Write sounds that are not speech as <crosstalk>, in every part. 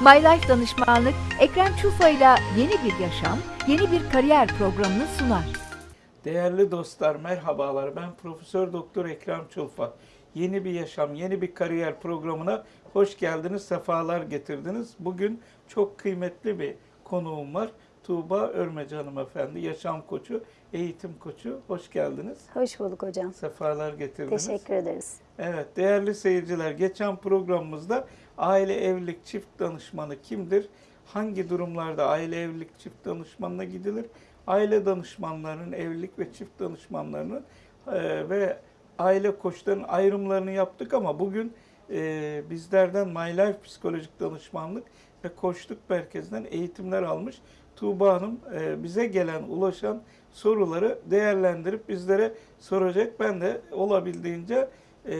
My Life Danışmanlık, Ekrem Çufa ile yeni bir yaşam, yeni bir kariyer programını sunar. Değerli dostlar merhabalar. Ben Profesör Doktor Ekrem Çulfa. Yeni bir yaşam, yeni bir kariyer programına hoş geldiniz, sefalar getirdiniz. Bugün çok kıymetli bir konuğum var. Tuğba Örmeci hanımefendi, yaşam koçu, eğitim koçu. Hoş geldiniz. Hoş bulduk hocam. Sefalar getirdiniz. Teşekkür ederiz. Evet değerli seyirciler geçen programımızda aile evlilik çift danışmanı kimdir? Hangi durumlarda aile evlilik çift danışmanına gidilir? Aile danışmanlarının, evlilik ve çift danışmanlarının e, ve aile koçlarının ayrımlarını yaptık ama bugün e, bizlerden My Life Psikolojik Danışmanlık ve Koçluk Merkezi'nden eğitimler almış Tuğba Hanım e, bize gelen, ulaşan soruları değerlendirip bizlere soracak. Ben de olabildiğince e,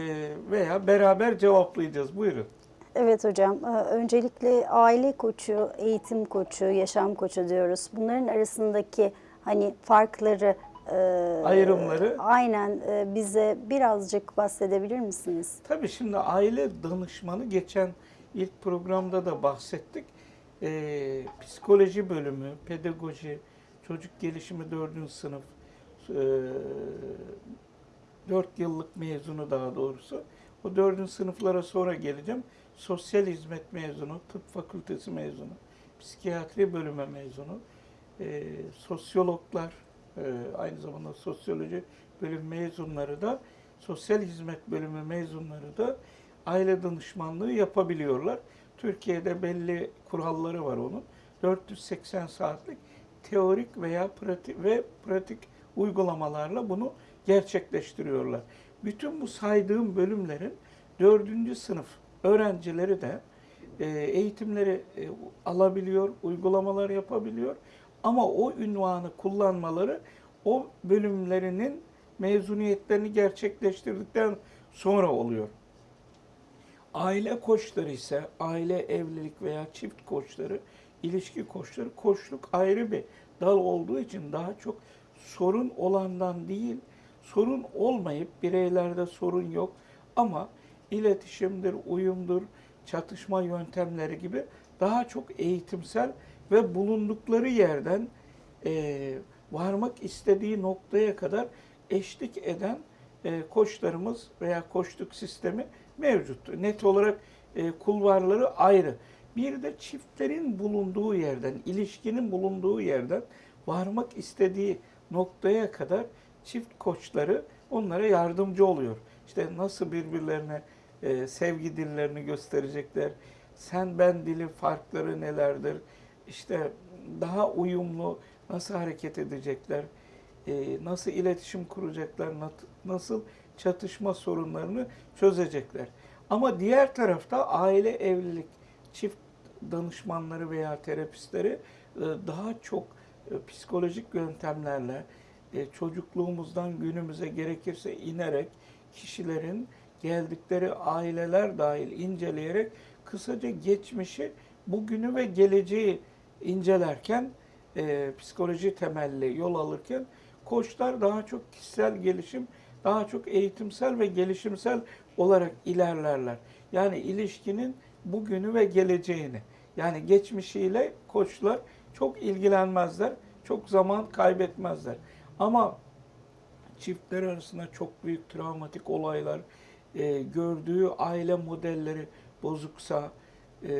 veya beraber cevaplayacağız. Buyurun. Evet hocam. e, Öncelikle aile koçu, eğitim koçu, yaşam koçu diyoruz. Bunların arasındaki hani farkları e, Ayrımları. aynen e, bize birazcık bahsedebilir misiniz? Tabii şimdi aile danışmanı geçen ilk programda da bahsettik. Ee, psikoloji bölümü, pedagoji, çocuk gelişimi 4. sınıf, e, 4 yıllık mezunu daha doğrusu. O 4. sınıflara sonra geleceğim. Sosyal hizmet mezunu, tıp fakültesi mezunu, psikiyatri bölümü mezunu, e, sosyologlar, e, aynı zamanda sosyoloji bölüm mezunları da sosyal hizmet bölümü mezunları da aile danışmanlığı yapabiliyorlar. Türkiye'de belli kuralları var onun. 480 saatlik teorik veya pratik ve pratik uygulamalarla bunu gerçekleştiriyorlar. Bütün bu saydığım bölümlerin 4. sınıf öğrencileri de e, eğitimleri e, alabiliyor, uygulamalar yapabiliyor. Ama o ünvanı kullanmaları o bölümlerinin mezuniyetlerini gerçekleştirdikten sonra oluyor. Aile koçları ise aile evlilik veya çift koçları, ilişki koçları, koçluk ayrı bir dal olduğu için daha çok sorun olandan değil, sorun olmayıp bireylerde sorun yok ama iletişimdir, uyumdur, çatışma yöntemleri gibi daha çok eğitimsel ve bulundukları yerden e, varmak istediği noktaya kadar eşlik eden e, koçlarımız veya koçluk sistemi mevcut. Net olarak e, kulvarları ayrı. Bir de çiftlerin bulunduğu yerden, ilişkinin bulunduğu yerden varmak istediği noktaya kadar çift koçları onlara yardımcı oluyor. İşte nasıl birbirlerine e, sevgi dillerini gösterecekler, sen ben dili farkları nelerdir, işte daha uyumlu nasıl hareket edecekler, e, nasıl iletişim kuracaklar, nasıl çatışma sorunlarını çözecekler. Ama diğer tarafta aile evlilik çift danışmanları veya terapistleri e, daha çok e, psikolojik yöntemlerle çocukluğumuzdan günümüze gerekirse inerek kişilerin geldikleri aileler dahil inceleyerek kısaca geçmişi, bugünü ve geleceği incelerken e, psikoloji temelli yol alırken koçlar daha çok kişisel gelişim, daha çok eğitimsel ve gelişimsel olarak ilerlerler. Yani ilişkinin bugünü ve geleceğini. Yani geçmişiyle koçlar çok ilgilenmezler, çok zaman kaybetmezler. Ama çiftler arasında çok büyük travmatik olaylar, e, gördüğü aile modelleri bozuksa, e,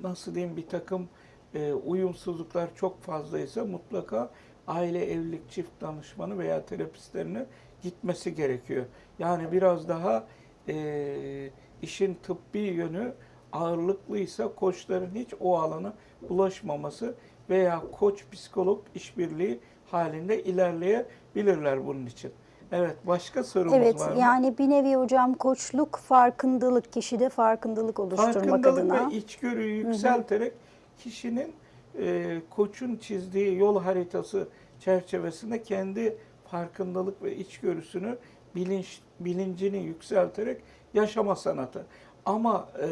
nasıl diyeyim bir takım e, uyumsuzluklar çok fazlaysa mutlaka aile evlilik çift danışmanı veya terapistlerine gitmesi gerekiyor. Yani biraz daha e, işin tıbbi yönü ağırlıklıysa koçların hiç o alana ulaşmaması veya koç psikolog işbirliği halinde ilerleyebilirler bunun için. Evet, başka sorumuz Evet, var mı? yani bir nevi hocam koçluk farkındalık, kişide farkındalık oluşturmak Farkındalık adına. ve içgörüyü yükselterek kişinin e, koçun çizdiği yol haritası çerçevesinde kendi farkındalık ve içgörüsünü bilinç bilincini yükselterek yaşama sanatı. Ama e,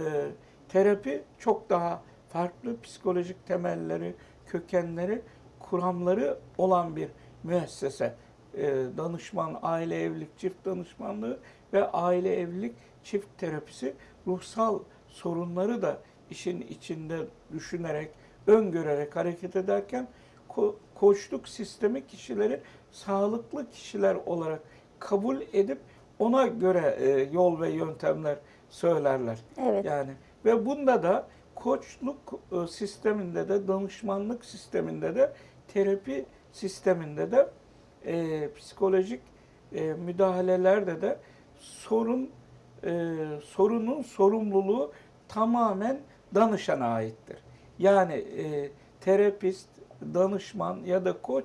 terapi çok daha farklı psikolojik temelleri, kökenleri, kuramları olan bir müessese. E, danışman, aile evlilik çift danışmanlığı ve aile evlilik çift terapisi ruhsal sorunları da işin içinde düşünerek, öngörerek hareket ederken ko- koçluk sistemi kişileri sağlıklı kişiler olarak kabul edip ona göre e, yol ve yöntemler söylerler. Evet. Yani ve bunda da koçluk e, sisteminde de danışmanlık sisteminde de terapi sisteminde de e, psikolojik e, müdahalelerde de sorun e, sorunun sorumluluğu tamamen danışana aittir. Yani e, terapist, danışman ya da koç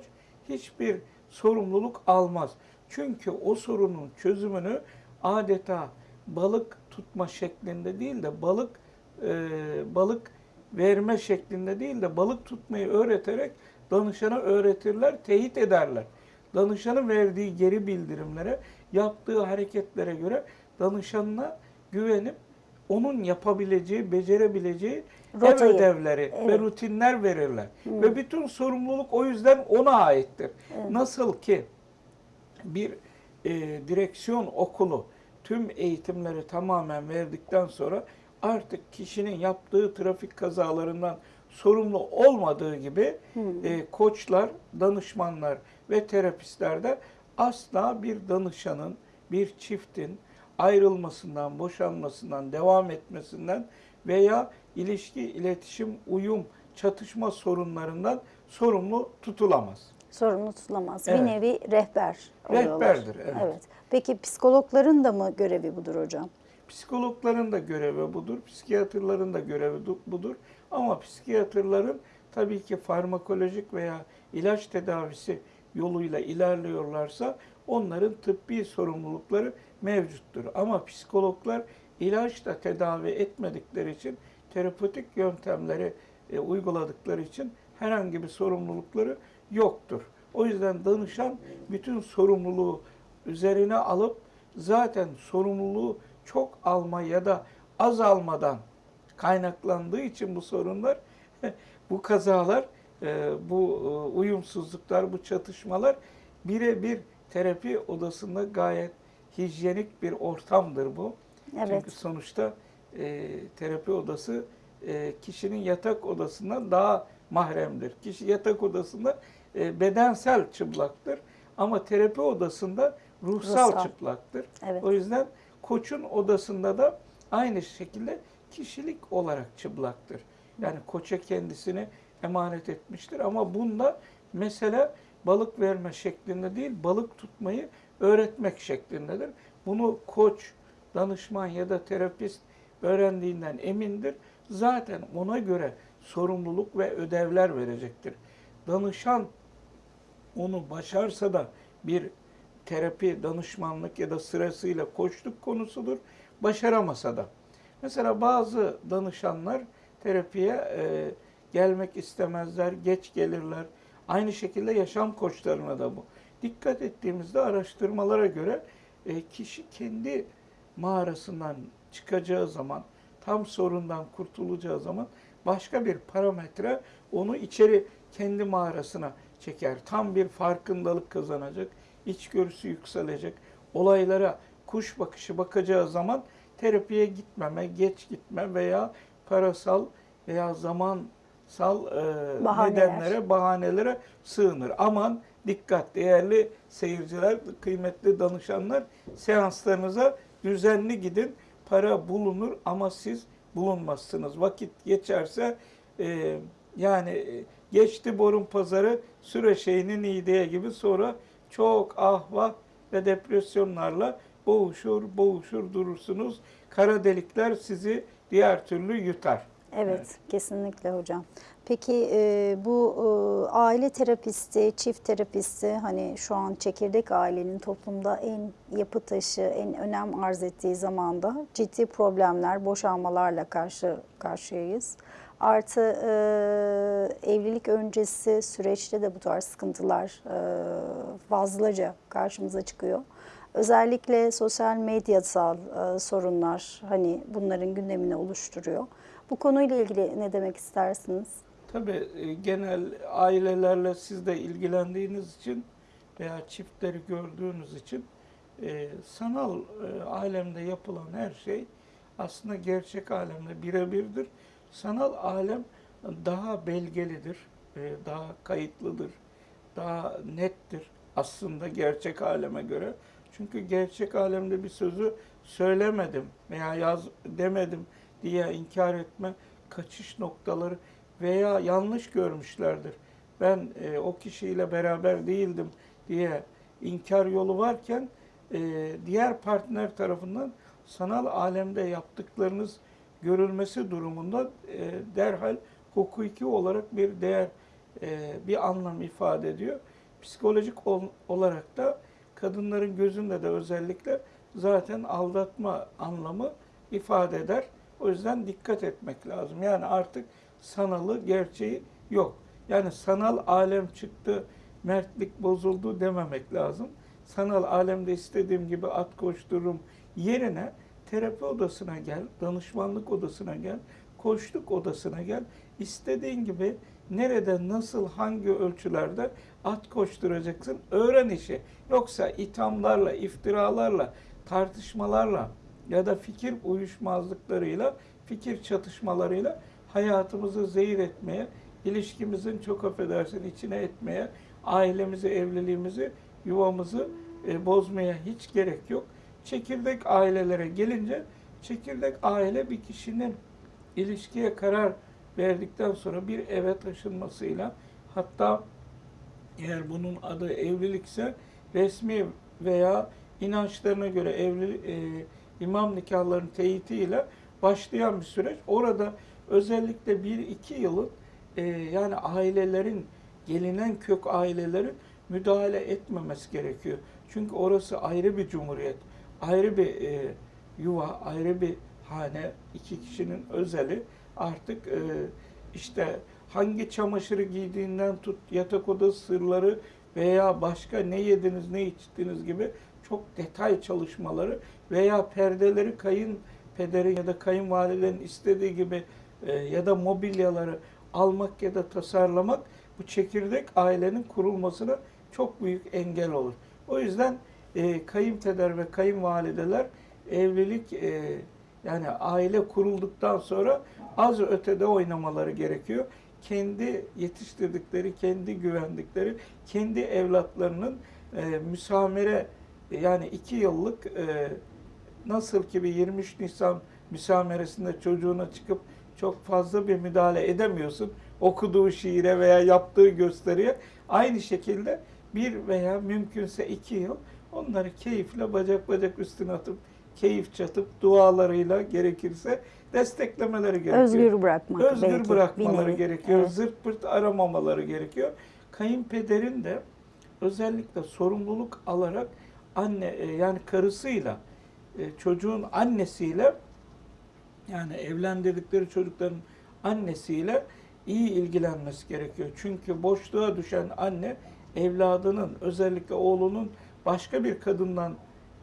hiçbir sorumluluk almaz. Çünkü o sorunun çözümünü adeta balık tutma şeklinde değil de balık e, balık verme şeklinde değil de balık tutmayı öğreterek danışana öğretirler, teyit ederler. Danışanın verdiği geri bildirimlere, yaptığı hareketlere göre danışanına güvenip onun yapabileceği, becerebileceği ev Rotayı. ödevleri ve Evet. rutinler verirler. Ve bütün sorumluluk o yüzden ona aittir. Nasıl ki bir e, direksiyon okulu tüm eğitimleri tamamen verdikten sonra artık kişinin yaptığı trafik kazalarından sorumlu olmadığı gibi e, koçlar, danışmanlar ve terapistler de asla bir danışanın, bir çiftin ayrılmasından, boşanmasından, devam etmesinden veya ilişki, iletişim, uyum, çatışma sorunlarından sorumlu tutulamaz. Sorumlu tutulamaz. Evet. Bir nevi rehber oluyorlar. Rehberdir, evet. evet. Peki psikologların da mı görevi budur hocam? Psikologların da görevi budur, psikiyatrların da görevi du- budur. Ama psikiyatrların tabii ki farmakolojik veya ilaç tedavisi yoluyla ilerliyorlarsa onların tıbbi sorumlulukları mevcuttur. Ama psikologlar ilaçla tedavi etmedikleri için terapötik yöntemleri e, uyguladıkları için herhangi bir sorumlulukları yoktur. O yüzden danışan bütün sorumluluğu üzerine alıp zaten sorumluluğu çok alma ya da az almadan kaynaklandığı için bu sorunlar, <laughs> bu kazalar, bu e, uyumsuzluklar, bu çatışmalar birebir terapi odasında gayet hijyenik bir ortamdır bu. Evet. Çünkü sonuçta e, terapi odası e, kişinin yatak odasından daha mahremdir. Kişi yatak odasında e, bedensel çıplaktır ama terapi odasında ruhsal, Ruhsal. çıplaktır. Evet. O yüzden koçun odasında da aynı şekilde kişilik olarak çıplaktır. Yani koça kendisini emanet etmiştir ama bunda mesele balık verme şeklinde değil, balık tutmayı öğretmek şeklindedir. Bunu koç, danışman ya da terapist öğrendiğinden emindir. Zaten ona göre sorumluluk ve ödevler verecektir. Danışan onu başarsa da bir terapi, danışmanlık ya da sırasıyla koçluk konusudur. Başaramasa da. Mesela bazı danışanlar terapiye e, gelmek istemezler, geç gelirler. Aynı şekilde yaşam koçlarına da bu. Dikkat ettiğimizde araştırmalara göre e, kişi kendi mağarasından çıkacağı zaman, tam sorundan kurtulacağı zaman başka bir parametre onu içeri kendi mağarasına çeker. Tam bir farkındalık kazanacak, içgörüsü yükselecek. Olaylara kuş bakışı bakacağı zaman terapiye gitmeme, geç gitme veya parasal veya zamansal e, Bahaneler. nedenlere, bahanelere sığınır. Aman dikkat değerli seyirciler, kıymetli danışanlar seanslarınıza düzenli gidin. Para bulunur ama siz bulunmazsınız. Vakit geçerse e, yani e, geçti borun pazarı süre şeyinin ideye gibi sonra çok ah vah ve depresyonlarla boğuşur boğuşur durursunuz. Kara delikler sizi diğer türlü yutar. Evet, kesinlikle hocam. Peki e, bu e, aile terapisti, çift terapisti hani şu an çekirdek ailenin toplumda en yapı taşı, en önem arz ettiği zamanda ciddi problemler, boşanmalarla karşı karşıyayız. Artı e, evlilik öncesi süreçte de bu tarz sıkıntılar e, fazlaca karşımıza çıkıyor. Özellikle sosyal medyasal e, sorunlar hani bunların gündemini oluşturuyor. Bu konuyla ilgili ne demek istersiniz? Tabii e, genel ailelerle siz de ilgilendiğiniz için veya çiftleri gördüğünüz için e, sanal e, alemde yapılan her şey aslında gerçek alemde birebirdir. Sanal alem daha belgelidir, e, daha kayıtlıdır, daha nettir aslında gerçek aleme göre. Çünkü gerçek alemde bir sözü söylemedim veya yaz demedim diye inkar etme kaçış noktaları veya yanlış görmüşlerdir. Ben e, o kişiyle beraber değildim diye inkar yolu varken e, diğer partner tarafından sanal alemde yaptıklarınız görülmesi durumunda e, derhal hukuki olarak bir değer, e, bir anlam ifade ediyor. Psikolojik ol- olarak da kadınların gözünde de özellikle zaten aldatma anlamı ifade eder. O yüzden dikkat etmek lazım. Yani artık sanalı, gerçeği yok. Yani sanal alem çıktı, mertlik bozuldu dememek lazım. Sanal alemde istediğim gibi at koştururum yerine terapi odasına gel, danışmanlık odasına gel, koçluk odasına gel. İstediğin gibi nerede, nasıl, hangi ölçülerde at koşturacaksın öğren işi. Yoksa ithamlarla, iftiralarla, tartışmalarla ya da fikir uyuşmazlıklarıyla, fikir çatışmalarıyla hayatımızı zehir etmeye, ilişkimizin çok affedersin içine etmeye, ailemizi, evliliğimizi, yuvamızı e, bozmaya hiç gerek yok. Çekirdek ailelere gelince, çekirdek aile bir kişinin ilişkiye karar verdikten sonra bir eve taşınmasıyla hatta eğer bunun adı evlilikse resmi veya inançlarına göre evli e, imam nikahlarının teyitiyle başlayan bir süreç. Orada özellikle bir iki yılın e, yani ailelerin gelinen kök ailelerin müdahale etmemesi gerekiyor. Çünkü orası ayrı bir cumhuriyet, ayrı bir e, yuva, ayrı bir hane, iki kişinin özeli. Artık e, işte hangi çamaşırı giydiğinden tut, yatak odası sırları veya başka ne yediniz, ne içtiniz gibi çok detay çalışmaları veya perdeleri kayınpederin ya da kayınvalidenin istediği gibi e, ya da mobilyaları almak ya da tasarlamak bu çekirdek ailenin kurulmasına çok büyük engel olur. O yüzden e, kayınpeder ve kayınvalideler evlilik e, yani aile kurulduktan sonra az ötede oynamaları gerekiyor. Kendi yetiştirdikleri, kendi güvendikleri, kendi evlatlarının e, müsamere yani iki yıllık e, nasıl ki bir 23 Nisan müsameresinde çocuğuna çıkıp çok fazla bir müdahale edemiyorsun okuduğu şiire veya yaptığı gösteriye aynı şekilde bir veya mümkünse iki yıl onları keyifle bacak bacak üstüne atıp keyif çatıp dualarıyla gerekirse desteklemeleri gerekiyor. Özgür bırakmak Özgür belki, bırakmaları bir gerekiyor. Evet. Zırt pırt aramamaları gerekiyor. Kayınpederin de özellikle sorumluluk alarak anne e, yani karısıyla e, çocuğun annesiyle yani evlendirdikleri çocukların annesiyle iyi ilgilenmesi gerekiyor. Çünkü boşluğa düşen anne evladının özellikle oğlunun başka bir kadından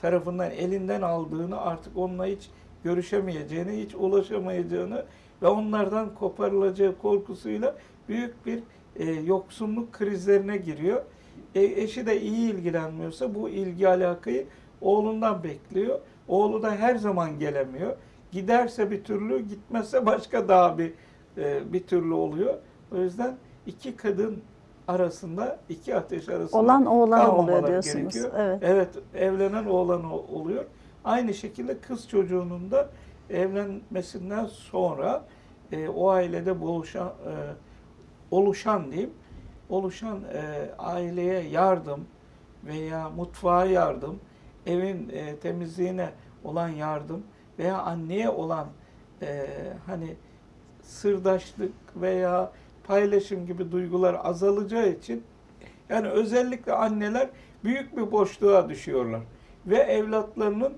tarafından elinden aldığını artık onunla hiç görüşemeyeceğini, hiç ulaşamayacağını ve onlardan koparılacağı korkusuyla büyük bir e, yoksunluk krizlerine giriyor. E, eşi de iyi ilgilenmiyorsa bu ilgi alakayı oğlundan bekliyor. Oğlu da her zaman gelemiyor. Giderse bir türlü, gitmezse başka daha bir e, bir türlü oluyor. O yüzden iki kadın arasında, iki ateş arasında Olan oğlan oluyor diyorsunuz. gerekiyor. Evet. Evet, evlenen oğlan oluyor. Aynı şekilde kız çocuğunun da evlenmesinden sonra e, o ailede buluşan, e, oluşan diyeyim, oluşan e, aileye yardım veya mutfağa yardım, evin e, temizliğine olan yardım veya anneye olan e, hani sırdaşlık veya paylaşım gibi duygular azalacağı için yani özellikle anneler büyük bir boşluğa düşüyorlar ve evlatlarının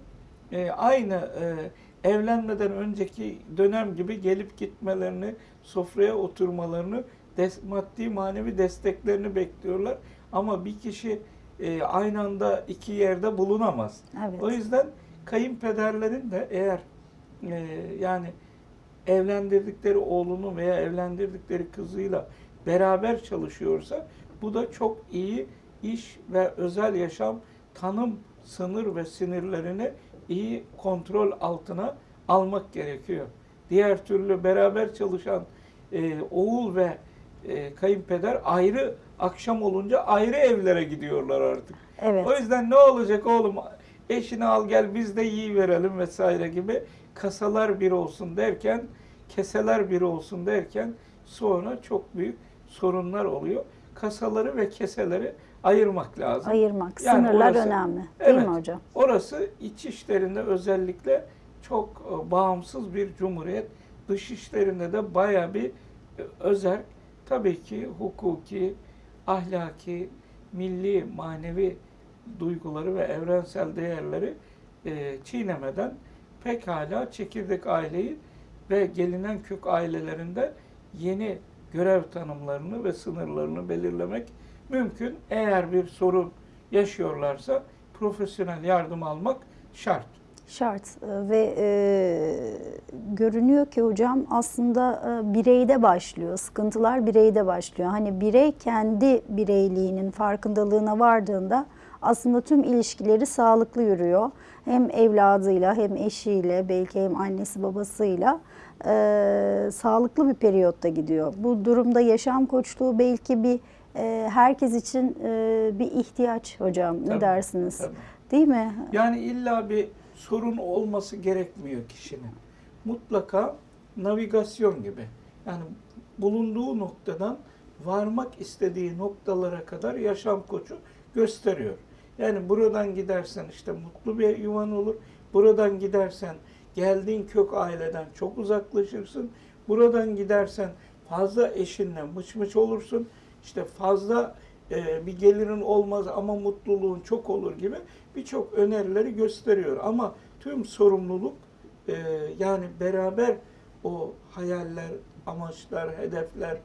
e, aynı e, evlenmeden önceki dönem gibi gelip gitmelerini, sofraya oturmalarını, des, maddi manevi desteklerini bekliyorlar. Ama bir kişi e, aynı anda iki yerde bulunamaz. Evet. O yüzden kayınpederlerin de eğer e, yani evlendirdikleri oğlunu veya evlendirdikleri kızıyla beraber çalışıyorsa bu da çok iyi iş ve özel yaşam tanım sınır ve sinirlerini iyi kontrol altına almak gerekiyor. diğer türlü beraber çalışan e, oğul ve e, kayınpeder ayrı akşam olunca ayrı evlere gidiyorlar artık. Evet. O yüzden ne olacak oğlum eşini al gel biz de yiyi verelim vesaire gibi kasalar bir olsun derken keseler bir olsun derken sonra çok büyük sorunlar oluyor. Kasaları ve keseleri ayırmak lazım. Ayırmak, Yani sınırlar orası- önemli. Değil Evet. mi hocam? Orası iç işlerinde özellikle çok e, bağımsız bir cumhuriyet. Dış işlerinde de baya bir e, özel, tabii ki hukuki, ahlaki, milli, manevi duyguları ve evrensel değerleri e, çiğnemeden pekala çekirdek aileyi ve gelinen kök ailelerinde yeni görev tanımlarını ve sınırlarını belirlemek mümkün. Eğer bir sorun yaşıyorlarsa profesyonel yardım almak şart. Şart Ee, ve e, görünüyor ki hocam aslında e, bireyde başlıyor. Sıkıntılar bireyde başlıyor. Hani birey kendi bireyliğinin farkındalığına vardığında aslında tüm ilişkileri sağlıklı yürüyor. Hem evladıyla hem eşiyle belki hem annesi babasıyla e, sağlıklı bir periyotta gidiyor. Bu durumda yaşam koçluğu belki bir e, herkes için e, bir ihtiyaç hocam. Ne Tabii, dersiniz? tabii. Değil mi? Yani illa bir sorun olması gerekmiyor kişinin. Mutlaka navigasyon gibi. Yani bulunduğu noktadan varmak istediği noktalara kadar yaşam koçu gösteriyor. Yani buradan gidersen işte mutlu bir yuvan olur. Buradan gidersen geldiğin kök aileden çok uzaklaşırsın. Buradan gidersen fazla eşinle mıç mıç olursun. İşte fazla e, bir gelirin olmaz ama mutluluğun çok olur gibi birçok önerileri gösteriyor. Ama tüm sorumluluk e, yani beraber o hayaller, amaçlar, hedefler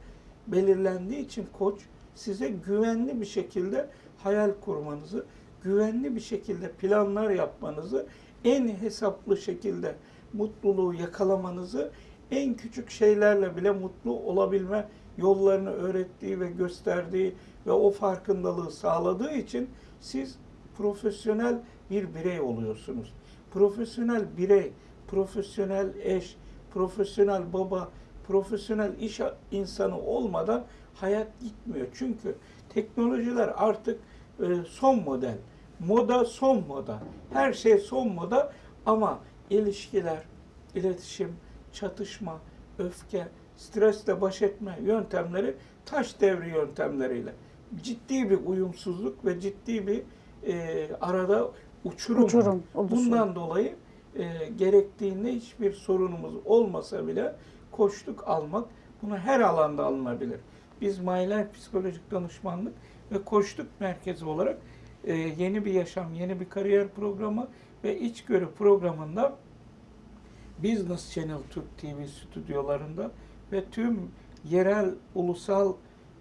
belirlendiği için koç size güvenli bir şekilde hayal kurmanızı, güvenli bir şekilde planlar yapmanızı, en hesaplı şekilde mutluluğu yakalamanızı, en küçük şeylerle bile mutlu olabilme yollarını öğrettiği ve gösterdiği ve o farkındalığı sağladığı için siz profesyonel bir birey oluyorsunuz. Profesyonel birey, profesyonel eş, profesyonel baba, profesyonel iş insanı olmadan hayat gitmiyor. Çünkü teknolojiler artık e, son model. Moda son moda. Her şey son moda ama ilişkiler, iletişim, çatışma, öfke, stresle baş etme yöntemleri taş devri yöntemleriyle. Ciddi bir uyumsuzluk ve ciddi bir e, arada uçurum. Uçurum oluşuyor. Bundan dolayı e, gerektiğinde hiçbir sorunumuz olmasa bile koçluk almak bunu her alanda alınabilir. Biz Mayler Psikolojik Danışmanlık ve Koçluk Merkezi olarak e, yeni bir yaşam, yeni bir kariyer programı ve içgörü programında Business Channel Türk TV stüdyolarında ve tüm yerel, ulusal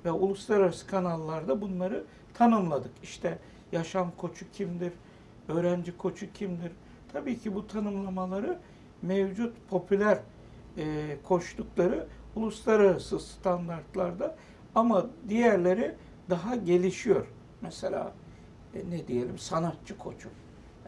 ve uluslararası kanallarda bunları tanımladık. İşte yaşam koçu kimdir, öğrenci koçu kimdir? Tabii ki bu tanımlamaları mevcut popüler e, koçlukları uluslararası standartlarda ama diğerleri daha gelişiyor. Mesela e, ne diyelim sanatçı koçu.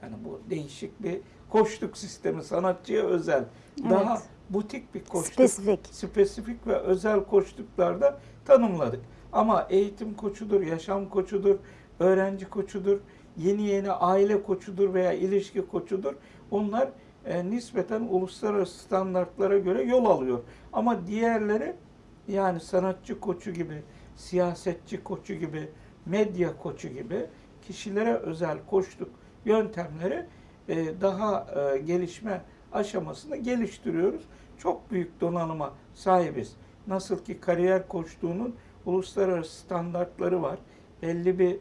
Yani bu değişik bir koçluk sistemi sanatçıya özel. Daha Evet. Butik bir koçluk Spesifik. spesifik ve özel koçluklarda tanımladık. Ama eğitim koçudur, yaşam koçudur, öğrenci koçudur, yeni yeni aile koçudur veya ilişki koçudur. Onlar e, nispeten uluslararası standartlara göre yol alıyor. Ama diğerleri yani sanatçı koçu gibi, siyasetçi koçu gibi, medya koçu gibi kişilere özel koçluk yöntemleri e, daha e, gelişme aşamasında geliştiriyoruz. Çok büyük donanıma sahibiz. Nasıl ki kariyer koçluğunun uluslararası standartları var. Belli bir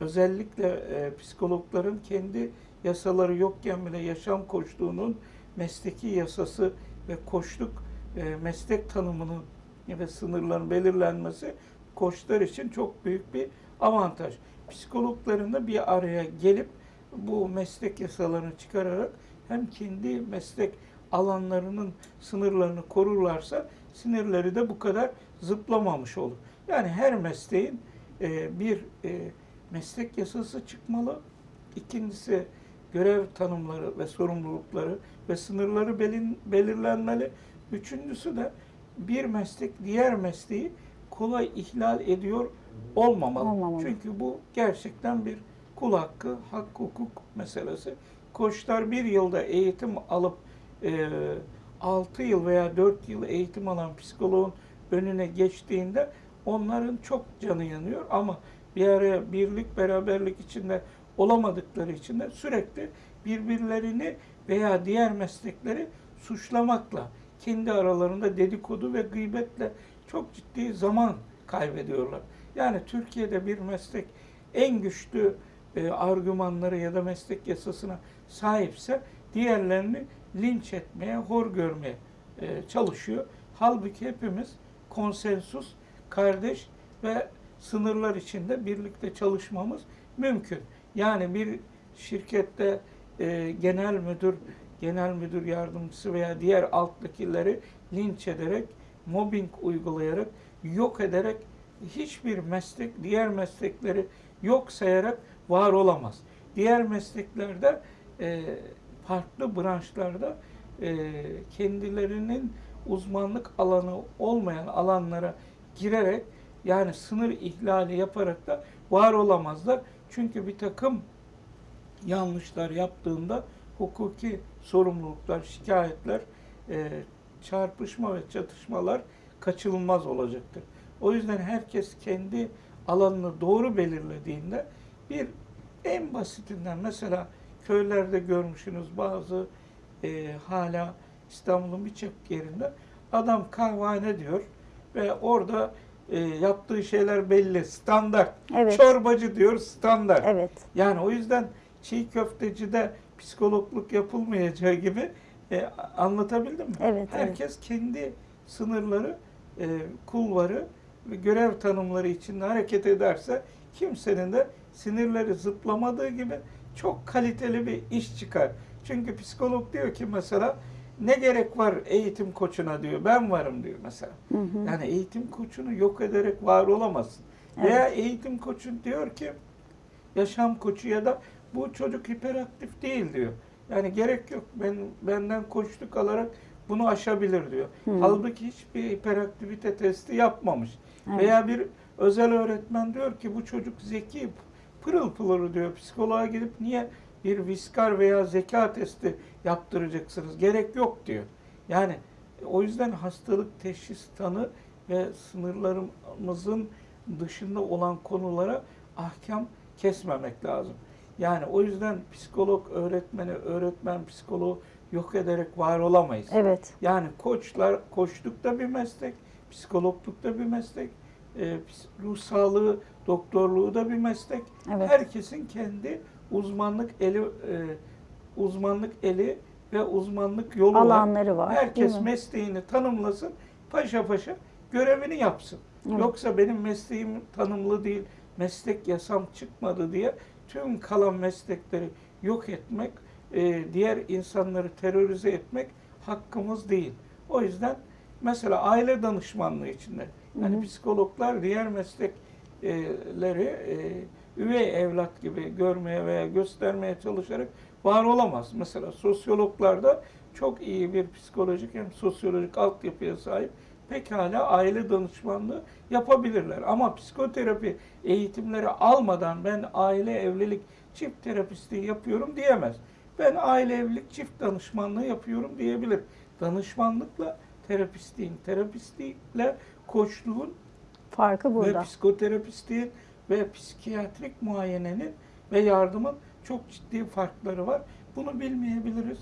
özellikle e, psikologların kendi yasaları yokken bile yaşam koçluğunun mesleki yasası ve koçluk e, meslek tanımının ve sınırların belirlenmesi koçlar için çok büyük bir avantaj. Psikologların da bir araya gelip bu meslek yasalarını çıkararak hem kendi meslek alanlarının sınırlarını korurlarsa sinirleri de bu kadar zıplamamış olur. Yani her mesleğin e, bir e, meslek yasası çıkmalı. İkincisi görev tanımları ve sorumlulukları ve sınırları belin, belirlenmeli. Üçüncüsü de bir meslek diğer mesleği kolay ihlal ediyor olmamalı. Olmamalı. Çünkü bu gerçekten bir kul hakkı, hak hukuk meselesi. Koçlar bir yılda eğitim alıp e, 6 yıl veya 4 yıl eğitim alan psikoloğun önüne geçtiğinde onların çok canı yanıyor ama bir araya birlik beraberlik içinde olamadıkları için de sürekli birbirlerini veya diğer meslekleri suçlamakla kendi aralarında dedikodu ve gıybetle çok ciddi zaman kaybediyorlar. Yani Türkiye'de bir meslek en güçlü e, argümanları ya da meslek yasasına sahipse diğerlerini linç etmeye, hor görmeye e, çalışıyor. Halbuki hepimiz konsensus, kardeş ve sınırlar içinde birlikte çalışmamız mümkün. Yani bir şirkette e, genel müdür, genel müdür yardımcısı veya diğer alttakileri linç ederek, mobbing uygulayarak, yok ederek hiçbir meslek diğer meslekleri yok sayarak var olamaz. Diğer mesleklerde e, farklı branşlarda e, kendilerinin uzmanlık alanı olmayan alanlara girerek yani sınır ihlali yaparak da var olamazlar. Çünkü bir takım yanlışlar yaptığında hukuki sorumluluklar, şikayetler, e, çarpışma ve çatışmalar kaçınılmaz olacaktır. O yüzden herkes kendi alanını doğru belirlediğinde bir en basitinden mesela köylerde görmüşsünüz bazı e, hala İstanbul'un birçok yerinde adam kahvehane diyor ve orada e, yaptığı şeyler belli, standart. Evet. Çorbacı diyor standart. Evet. Yani o yüzden çiğ köftecide psikologluk yapılmayacağı gibi e, anlatabildim mi? Evet, Herkes kendi sınırları, e, kulvarı ve görev tanımları içinde hareket ederse kimsenin de sinirleri zıplamadığı gibi çok kaliteli bir iş çıkar. Çünkü psikolog diyor ki mesela ne gerek var eğitim koçuna diyor. Ben varım diyor mesela. Hı hı. Yani eğitim koçunu yok ederek var olamazsın. Evet. Veya eğitim koçu diyor ki yaşam koçu ya da bu çocuk hiperaktif değil diyor. Yani gerek yok. Ben benden koçluk alarak bunu aşabilir diyor. Hı. Halbuki hiçbir hiperaktivite testi yapmamış. Evet. Veya bir özel öğretmen diyor ki bu çocuk zeki, pırıl pırıl diyor. Psikoloğa gidip niye bir viskar veya zeka testi yaptıracaksınız? Gerek yok diyor. Yani o yüzden hastalık teşhis tanı ve sınırlarımızın dışında olan konulara ahkam kesmemek lazım. Yani o yüzden psikolog öğretmeni, öğretmen psikoloğu yok ederek var olamayız. Evet. Yani koçlar, koçluk da bir meslek, psikologluk da bir meslek, e, ruh sağlığı, doktorluğu da bir meslek. Evet. Herkesin kendi uzmanlık eli, e, uzmanlık eli ve uzmanlık yolu var. Alanları var. Herkes değil mi? mesleğini tanımlasın, paşa paşa görevini yapsın. Evet. Yoksa benim mesleğim tanımlı değil, meslek yasam çıkmadı diye tüm kalan meslekleri yok etmek, e, diğer insanları terörize etmek hakkımız değil. O yüzden mesela aile danışmanlığı içinde, yani Hı hı. psikologlar diğer meslekleri e, üvey evlat gibi görmeye veya göstermeye çalışarak var olamaz. Mesela sosyologlarda çok iyi bir psikolojik hem sosyolojik altyapıya sahip pekala aile danışmanlığı yapabilirler. Ama psikoterapi eğitimleri almadan ben aile evlilik çift terapistliği yapıyorum diyemez. Ben aile evlilik çift danışmanlığı yapıyorum diyebilir. Danışmanlıkla terapistliğin, terapistlikle koçluğun Farkı ve burada. psikoterapistliğin ve psikiyatrik muayenenin ve yardımın çok ciddi farkları var. Bunu bilmeyebiliriz.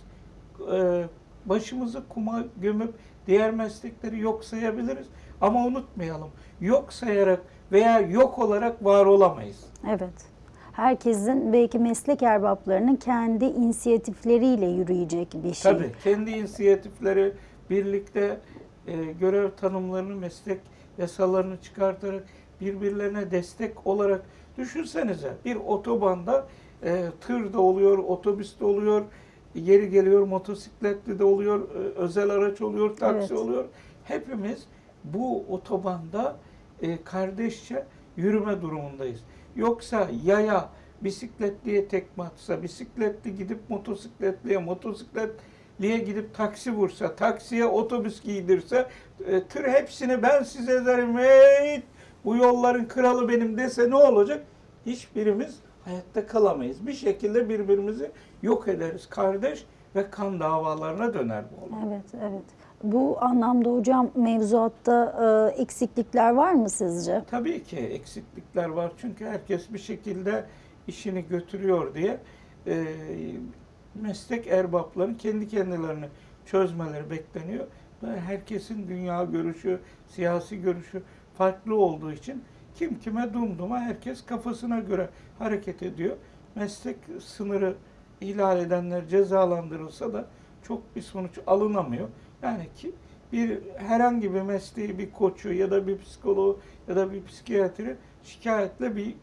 Ee, başımızı kuma gömüp diğer meslekleri yok sayabiliriz. Ama unutmayalım. Yok sayarak veya yok olarak var olamayız. Evet. Herkesin belki meslek erbaplarının kendi inisiyatifleriyle yürüyecek bir şey. Tabii kendi inisiyatifleri birlikte e, görev tanımlarını, meslek yasalarını çıkartarak birbirlerine destek olarak düşünsenize bir otobanda e, tır da oluyor, otobüs de oluyor, yeri geliyor motosikletli de oluyor, e, özel araç oluyor, taksi Evet. oluyor. Hepimiz bu otobanda e, kardeşçe yürüme durumundayız. Yoksa yaya bisikletliye tekme atsa, bisikletli gidip motosikletliye, motosiklet liye gidip taksi vursa, taksiye otobüs giydirse, e, tır hepsini ben size derim, hey, bu yolların kralı benim dese ne olacak? Hiçbirimiz hayatta kalamayız. Bir şekilde birbirimizi yok ederiz. Kardeş ve kan davalarına döner bu olay. Evet, evet. Bu anlamda hocam mevzuatta e, eksiklikler var mı sizce? Tabii ki eksiklikler var çünkü herkes bir şekilde işini götürüyor diye e, meslek erbaplarının kendi kendilerini çözmeleri bekleniyor. Ve herkesin dünya görüşü, siyasi görüşü farklı olduğu için kim kime dumduma herkes kafasına göre hareket ediyor. Meslek sınırı ihlal edenler cezalandırılsa da çok bir sonuç alınamıyor. Yani ki bir herhangi bir mesleği bir koçu ya da bir psikoloğu ya da bir psikiyatri şikayetle bir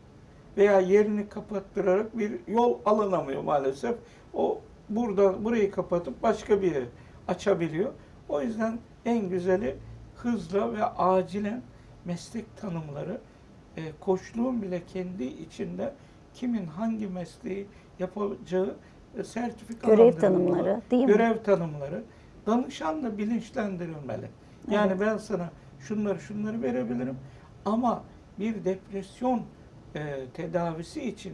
veya yerini kapattırarak bir yol alınamıyor maalesef. O burada burayı kapatıp başka bir yeri açabiliyor. O yüzden en güzeli hızla ve acilen meslek tanımları, e, koçluğun bile kendi içinde kimin hangi mesleği yapacağı e, sertifikalandırılmalı. Görev tanımları değil mi? Görev tanımları. Danışan da bilinçlendirilmeli. Yani Evet. ben sana şunları şunları verebilirim ama bir depresyon e, tedavisi için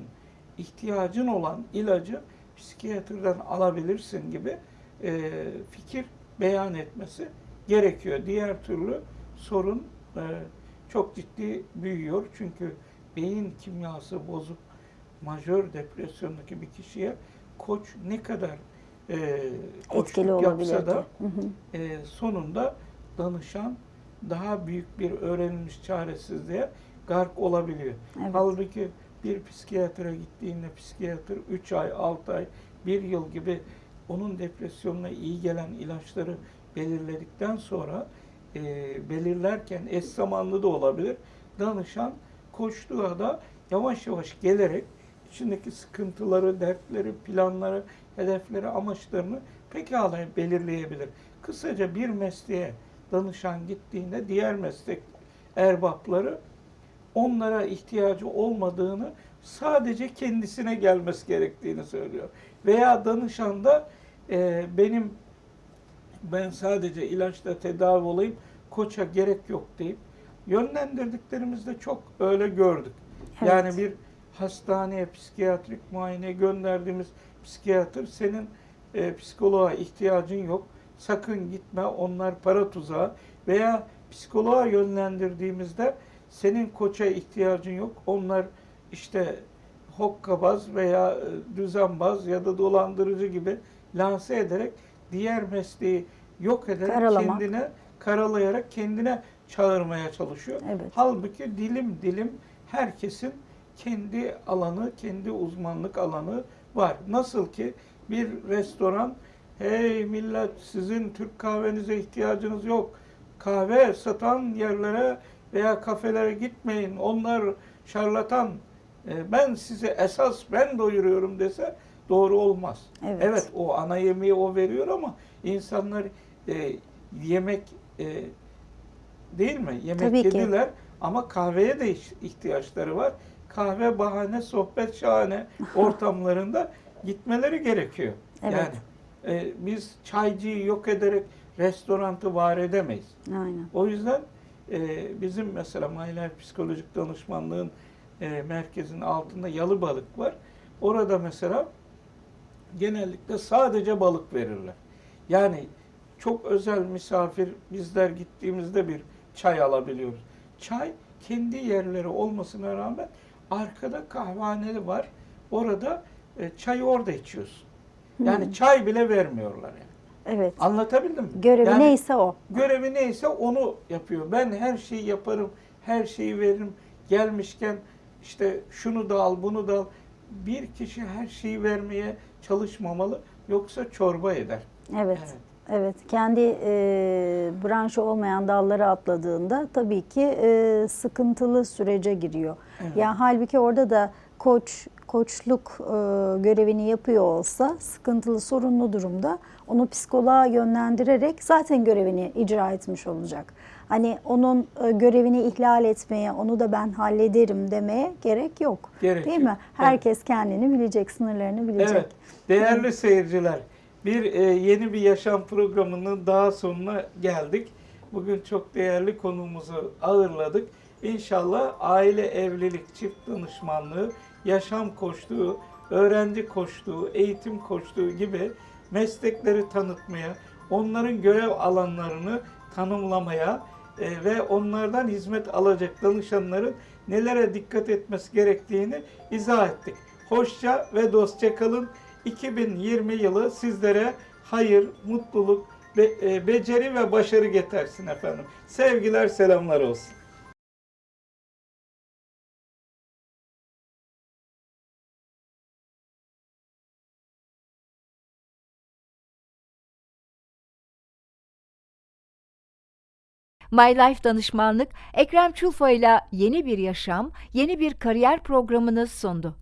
ihtiyacın olan ilacı psikiyatrdan alabilirsin gibi e, fikir beyan etmesi gerekiyor. Diğer türlü sorun e, çok ciddi büyüyor. Çünkü beyin kimyası bozuk majör depresyondaki bir kişiye koç ne kadar e, Etkili olabilir da ki. Hı hı. e, sonunda danışan daha büyük bir öğrenilmiş çaresizliğe gark olabiliyor. Evet. Halbuki bir psikiyatra gittiğinde psikiyatr 3 ay, 6 ay, 1 yıl gibi onun depresyonuna iyi gelen ilaçları belirledikten sonra e, belirlerken eş zamanlı da olabilir. Danışan koştuğa da yavaş yavaş gelerek içindeki sıkıntıları, dertleri, planları, hedefleri, amaçlarını pekala belirleyebilir. Kısaca bir mesleğe danışan gittiğinde diğer meslek erbapları onlara ihtiyacı olmadığını sadece kendisine gelmesi gerektiğini söylüyor. Veya danışan da e, benim ben sadece ilaçla tedavi olayım, koça gerek yok deyip yönlendirdiklerimizde çok öyle gördük. Evet. Yani bir hastaneye psikiyatrik muayene gönderdiğimiz psikiyatr senin e, psikoloğa ihtiyacın yok. Sakın gitme onlar para tuzağı veya psikoloğa yönlendirdiğimizde senin koça ihtiyacın yok. Onlar işte hokkabaz veya e, düzenbaz ya da dolandırıcı gibi lanse ederek diğer mesleği yok ederek Karalamak. kendine karalayarak kendine çağırmaya çalışıyor. Evet. Halbuki dilim dilim herkesin kendi alanı, kendi uzmanlık alanı var. Nasıl ki bir restoran, hey millet sizin Türk kahvenize ihtiyacınız yok. Kahve satan yerlere veya kafelere gitmeyin. Onlar şarlatan. E, Ben size esas ben doyuruyorum dese doğru olmaz. Evet. o ana yemeği o veriyor ama insanlar e, yemek e, değil mi? Yemek Tabii ki. yediler ama kahveye de ihtiyaçları var. Kahve bahane, sohbet şahane <laughs> ortamlarında gitmeleri gerekiyor. Evet. Yani e, biz çaycıyı yok ederek restorantı var edemeyiz. Aynen. O yüzden e, bizim mesela Mahiler Psikolojik Danışmanlığın e, merkezinin altında yalı balık var. Orada mesela genellikle sadece balık verirler. Yani çok özel misafir bizler gittiğimizde bir çay alabiliyoruz. Çay kendi yerleri olmasına rağmen arkada kahvehaneli var. Orada e, çayı orada içiyorsun. Yani Hmm. çay bile vermiyorlar yani. Evet. Anlatabildim mi? Görevi Yani- neyse o. görevi neyse onu yapıyor. Ben her şeyi yaparım, her şeyi veririm. Gelmişken işte şunu da al, bunu da al. Bir kişi her şeyi vermeye çalışmamalı. Yoksa çorba eder. Evet. Evet. Evet. Kendi e, branşı olmayan dallara atladığında tabii ki e, sıkıntılı sürece giriyor. Evet. Yani halbuki orada da koç koçluk e, görevini yapıyor olsa sıkıntılı sorunlu durumda onu psikoloğa yönlendirerek zaten görevini icra etmiş olacak. Hani onun e, görevini ihlal etmeye, onu da ben hallederim demeye gerek yok. Gerek Değil yok. mi? Herkes kendini bilecek, sınırlarını bilecek. Evet. Değerli seyirciler, Bir e, yeni bir yaşam programının daha sonuna geldik. Bugün çok değerli konuğumuzu ağırladık. İnşallah aile evlilik, çift danışmanlığı, yaşam koçluğu, öğrenci koçluğu, eğitim koçluğu gibi meslekleri tanıtmaya, onların görev alanlarını tanımlamaya e, ve onlardan hizmet alacak danışanların nelere dikkat etmesi gerektiğini izah ettik. Hoşça ve dostça kalın. 2020 yılı sizlere hayır, mutluluk, e, beceri ve başarı getirsin efendim. Sevgiler, selamlar olsun. My Life Danışmanlık Ekrem Çulfa ile yeni bir yaşam, yeni bir kariyer programını sundu.